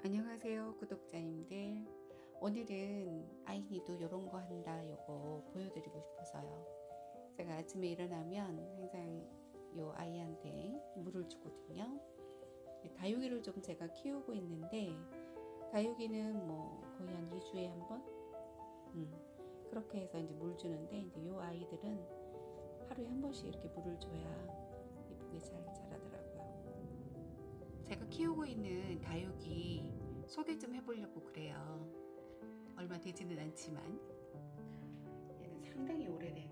안녕하세요 구독자님들. 오늘은 아이니도 이런 거 한다 요거 보여드리고 싶어서요. 제가 아침에 일어나면 항상 요 아이한테 물을 주거든요. 다육이를 좀 제가 키우고 있는데 다육이는 뭐 거의 한 2주에 한번? 음, 그렇게 해서 이제 물 주는데 이제 요 아이들은 하루에 한 번씩 이렇게 물을 줘야 키우고 있는 다육이 소개 좀 해보려고 그래요. 얼마 되지는 않지만 얘는 상당히 오래된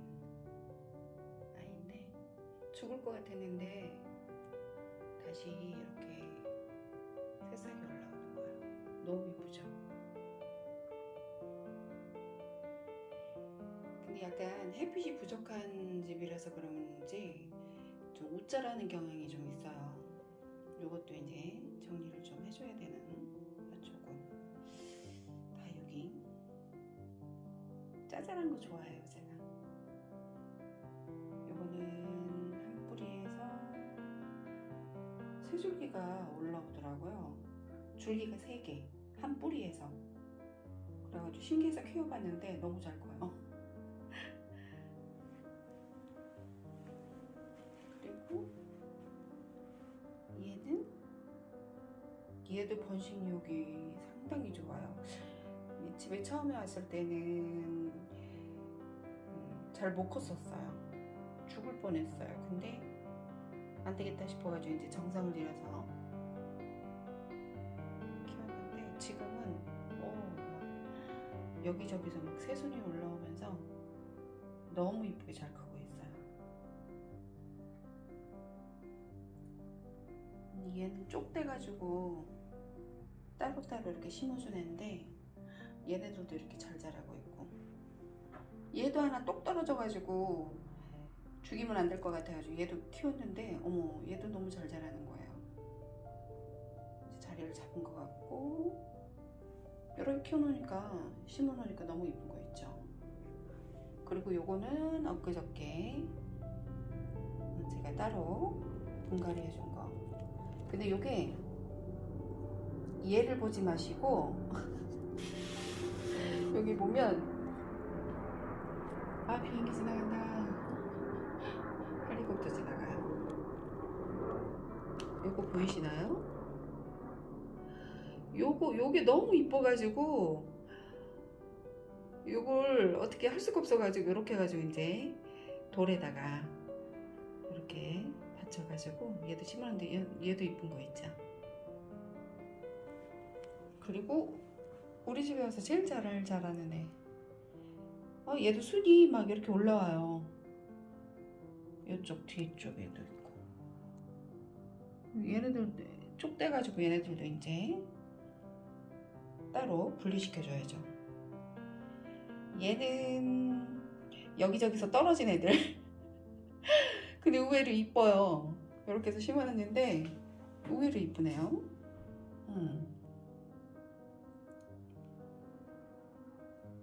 아이인데 죽을 것 같았는데 다시 이렇게 새싹이 올라오는 거야. 너무 예쁘죠? 근데 약간 햇빛이 부족한 집이라서 그런지 좀 웃자라는 경향이 좀 있어요. 요것도 이제 정리를 좀 해줘야 되는 조금. 다육이 짜잘한 거 좋아해요 제가. 요거는 한 뿌리에서 세 줄기가 올라오더라고요. 줄기가 세 개. 한 뿌리에서. 그래가지고 신기해서 키워봤는데 너무 잘 커요 얘도 번식력이 상당히 좋아요. 집에 처음에 왔을 때는 음, 잘못 컸었어요. 죽을 뻔했어요. 근데 안 되겠다 싶어가지고 이제 정성을 들여서 키웠는데 지금은 어, 여기저기서 막 새순이 올라오면서 너무 이쁘게 잘 크고 있어요. 얘는 쪽대가지고 따로따로 이렇게 심어준 애인데 얘네들도 이렇게 잘 자라고 있고 얘도 하나 똑 떨어져가지고 죽이면 안 될 것 같아가지고 얘도 키웠는데 어머 얘도 너무 잘 자라는 거예요. 자리를 잡은 것 같고 이렇게 키워놓으니까 심어놓으니까 너무 이쁜 거 있죠. 그리고 요거는 엊그저께 제가 따로 분갈이 해준 거. 근데 요게 얘를 보지 마시고. 여기 보면 아 비행기 지나간다. 헬리콥터 지나가요. 요거 보이시나요? 요거 요게 너무 이뻐가지고 요걸 어떻게 할 수가 없어가지고 이렇게 해가지고 이제 돌에다가 이렇게 받쳐가지고 얘도 심었는데 얘, 얘도 이쁜 거 있죠 그리고 우리 집에 와서 제일 잘 자라는 애. 어, 얘도 순이 막 이렇게 올라와요. 이쪽 뒤쪽 에도 있고. 얘네들 쪽대가지고 얘네들도 이제 따로 분리시켜줘야죠. 얘는 여기저기서 떨어진 애들. 근데 의외로 이뻐요. 이렇게 해서 심어놨는데 의외로 이쁘네요. 음.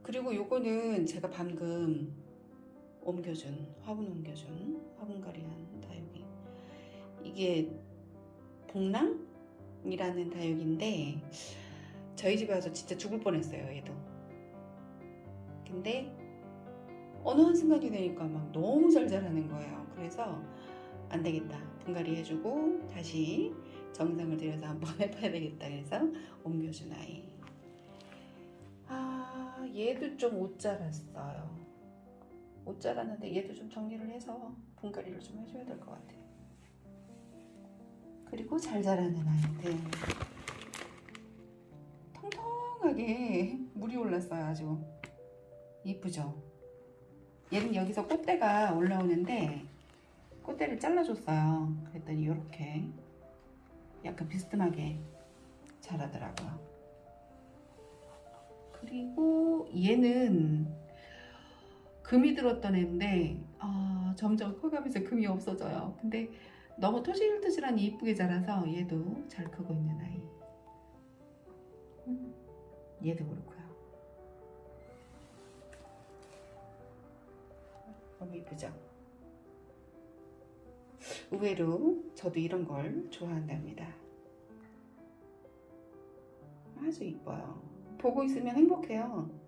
그리고 요거는 제가 방금 옮겨준 화분 옮겨준 화분갈이한 다육이. 이게 복랑이라는 다육인데 저희 집에 와서 진짜 죽을 뻔했어요 얘도. 근데 어느 한순간이 되니까 막 너무 잘 자라는 거예요. 그래서 안 되겠다. 분갈이 해주고 다시 정성을 들여서 한번 해봐야 되겠다. 그래서 옮겨준 아이. 아 얘도 좀 옷 자랐어요. 옷 자랐는데 얘도 좀 정리를 해서 분갈이를 좀 해줘야 될 것 같아요. 그리고 잘 자라는 아이들 통통하게 물이 올랐어요 아주. 이쁘죠? 얘는 여기서 꽃대가 올라오는데 꽃대를 잘라줬어요. 그랬더니 이렇게 약간 비스듬하게 자라더라고요. 그리고 얘는 금이 들었던 애인데 아, 점점 커가면서 금이 없어져요. 근데 너무 토실토실하니 이쁘게 자라서 얘도 잘 크고 있는 아이. 음, 얘도 그렇고요. 너무 이쁘죠 의외로 저도 이런 걸 좋아한답니다. 아주 이뻐요. 보고 있으면 행복해요.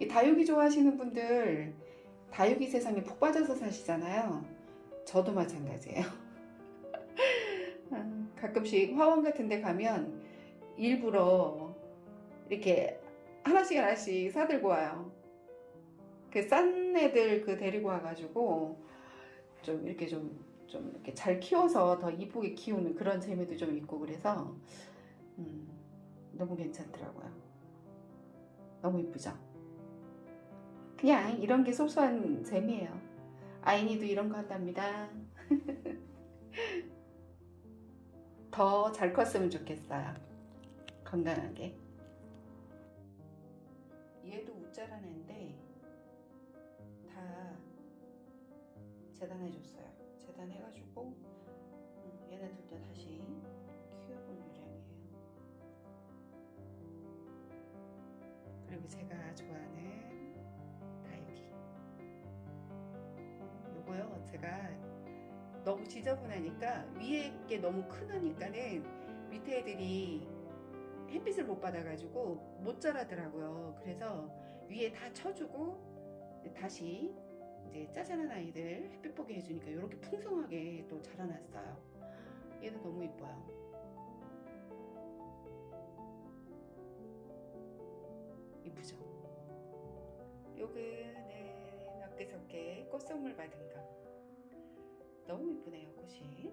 이 다육이 좋아하시는 분들 다육이 세상에 푹 빠져서 사시잖아요. 저도 마찬가지예요. 아, 가끔씩 화원 같은 데 가면 일부러 이렇게 하나씩 하나씩 사들고 와요. 그 싼 애들 그 데리고 와가지고 좀 이렇게 좀, 좀 이렇게 잘 키워서 더 이쁘게 키우는 그런 재미도 좀 있고 그래서 음, 너무 괜찮더라고요. 너무 이쁘죠? 그냥 이런 게 소소한 재미예요. 아이니도 이런 거 한답니다. 더 잘 컸으면 좋겠어요. 건강하게. 얘도 우짜란 애인데 다 재단해줬어요. 재단해가지고 음, 얘네들도 다시 키워볼 요량이에요. 그리고 제가 좋아하는 제가 너무 지저분하니까 위에 게 너무 크니까는 밑에 애들이 햇빛을 못 받아가지고 못 자라더라고요. 그래서 위에 다 쳐주고 다시 이제 짜잘한 아이들 햇빛 보게 해주니까 이렇게 풍성하게 또 자라났어요. 얘도 너무 이뻐요. 이쁘죠? 요거는 엊그저께 꽃 선물 받은 거. 너무 이쁘네요, 꽃이.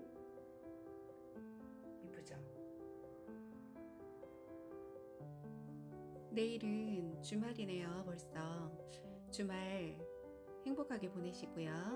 이쁘죠? 내일은 주말이네요, 벌써. 주말 행복하게 보내시고요.